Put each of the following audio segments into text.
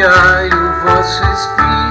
Enviai o vosso Espírito,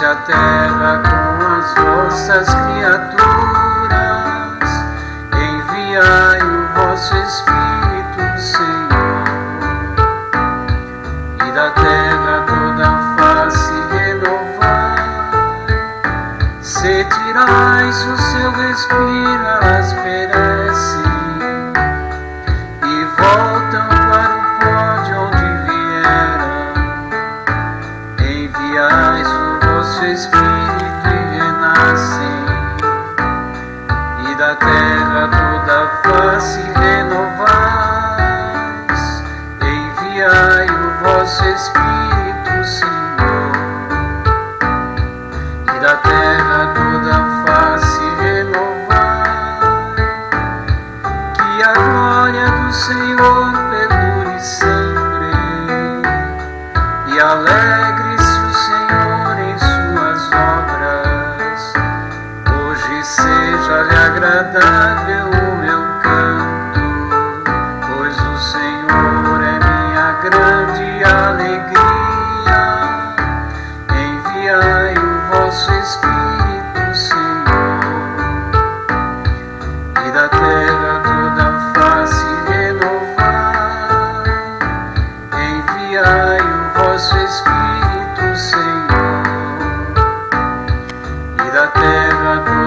A terra com as vossas criaturas. Enviai o vosso Espírito, Senhor, e da terra toda face renovar. Se tirais o seu respiro, elas perecem e Espírito e renascem, e da terra toda face renovais. Enviai o vosso Espírito, Senhor e da terra toda face renovar. Que a glória do Senhor seja-lhe agradável o meu canto, pois o Senhor é minha grande alegria. Enviai o vosso Espírito, Senhor, e da terra toda a face renovar. Enviai o vosso Espírito, Senhor, e da terra toda